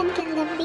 and kingdom.